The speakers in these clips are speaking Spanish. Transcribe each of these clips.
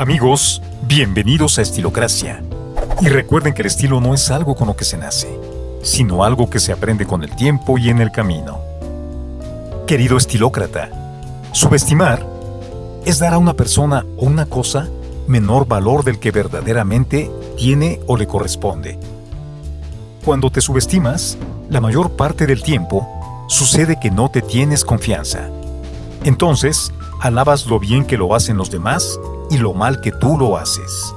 Amigos, bienvenidos a Estilocracia. Y recuerden que el estilo no es algo con lo que se nace, sino algo que se aprende con el tiempo y en el camino. Querido estilócrata, subestimar es dar a una persona o una cosa menor valor del que verdaderamente tiene o le corresponde. Cuando te subestimas, la mayor parte del tiempo sucede que no te tienes confianza. Entonces, alabas lo bien que lo hacen los demás y lo mal que tú lo haces.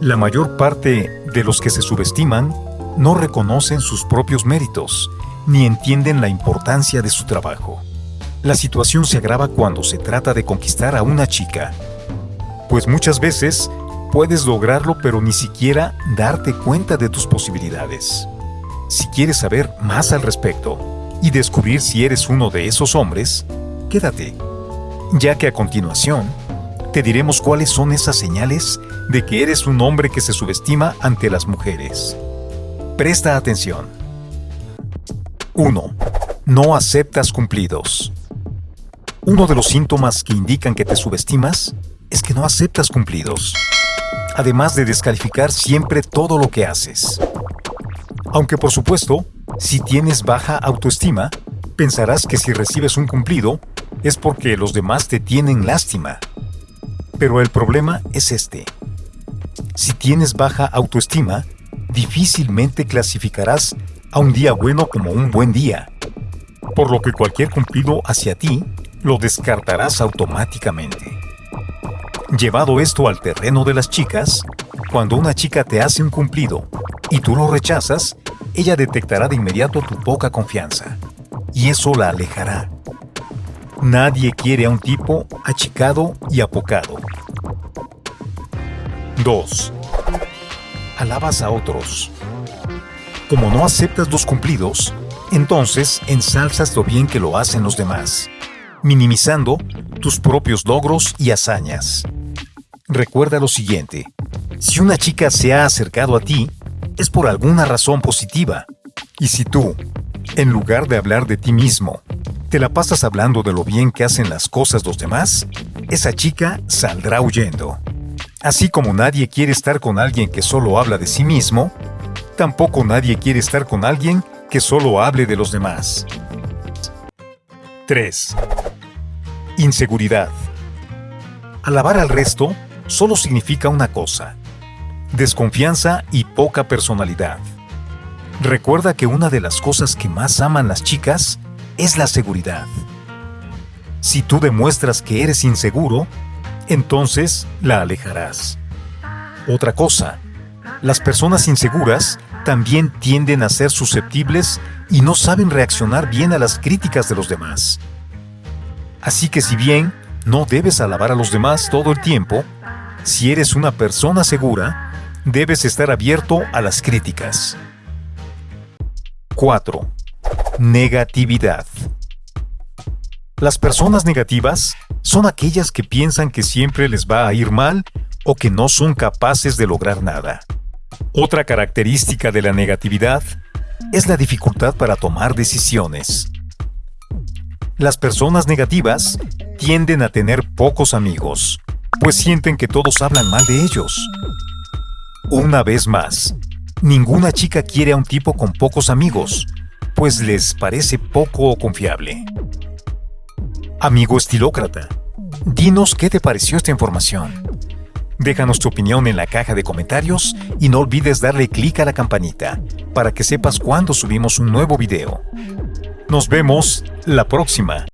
La mayor parte de los que se subestiman no reconocen sus propios méritos ni entienden la importancia de su trabajo. La situación se agrava cuando se trata de conquistar a una chica, pues muchas veces puedes lograrlo pero ni siquiera darte cuenta de tus posibilidades. Si quieres saber más al respecto y descubrir si eres uno de esos hombres, quédate, ya que a continuación te diremos cuáles son esas señales de que eres un hombre que se subestima ante las mujeres. Presta atención. 1. No aceptas cumplidos. Uno de los síntomas que indican que te subestimas es que no aceptas cumplidos, además de descalificar siempre todo lo que haces. Aunque por supuesto, si tienes baja autoestima, pensarás que si recibes un cumplido es porque los demás te tienen lástima. Pero el problema es este. Si tienes baja autoestima, difícilmente clasificarás a un día bueno como un buen día, por lo que cualquier cumplido hacia ti lo descartarás automáticamente. Llevado esto al terreno de las chicas, cuando una chica te hace un cumplido y tú lo rechazas, ella detectará de inmediato tu poca confianza, y eso la alejará. Nadie quiere a un tipo achicado y apocado. 2. Alabas a otros. Como no aceptas los cumplidos, entonces ensalzas lo bien que lo hacen los demás, minimizando tus propios logros y hazañas. Recuerda lo siguiente, si una chica se ha acercado a ti, es por alguna razón positiva. Y si tú, en lugar de hablar de ti mismo, te la pasas hablando de lo bien que hacen las cosas los demás, esa chica saldrá huyendo. Así como nadie quiere estar con alguien que solo habla de sí mismo, tampoco nadie quiere estar con alguien que solo hable de los demás. 3. Inseguridad. Alabar al resto solo significa una cosa, desconfianza y poca personalidad. Recuerda que una de las cosas que más aman las chicas es la seguridad. Si tú demuestras que eres inseguro, entonces la alejarás. Otra cosa, las personas inseguras también tienden a ser susceptibles y no saben reaccionar bien a las críticas de los demás. Así que si bien no debes alabar a los demás todo el tiempo, si eres una persona segura, debes estar abierto a las críticas. 4. Negatividad. Las personas negativas son aquellas que piensan que siempre les va a ir mal o que no son capaces de lograr nada. Otra característica de la negatividad es la dificultad para tomar decisiones. Las personas negativas tienden a tener pocos amigos, pues sienten que todos hablan mal de ellos. Una vez más, ninguna chica quiere a un tipo con pocos amigos, pues les parece poco confiable. Amigo estilócrata, dinos qué te pareció esta información. Déjanos tu opinión en la caja de comentarios y no olvides darle clic a la campanita para que sepas cuando subimos un nuevo video. Nos vemos la próxima.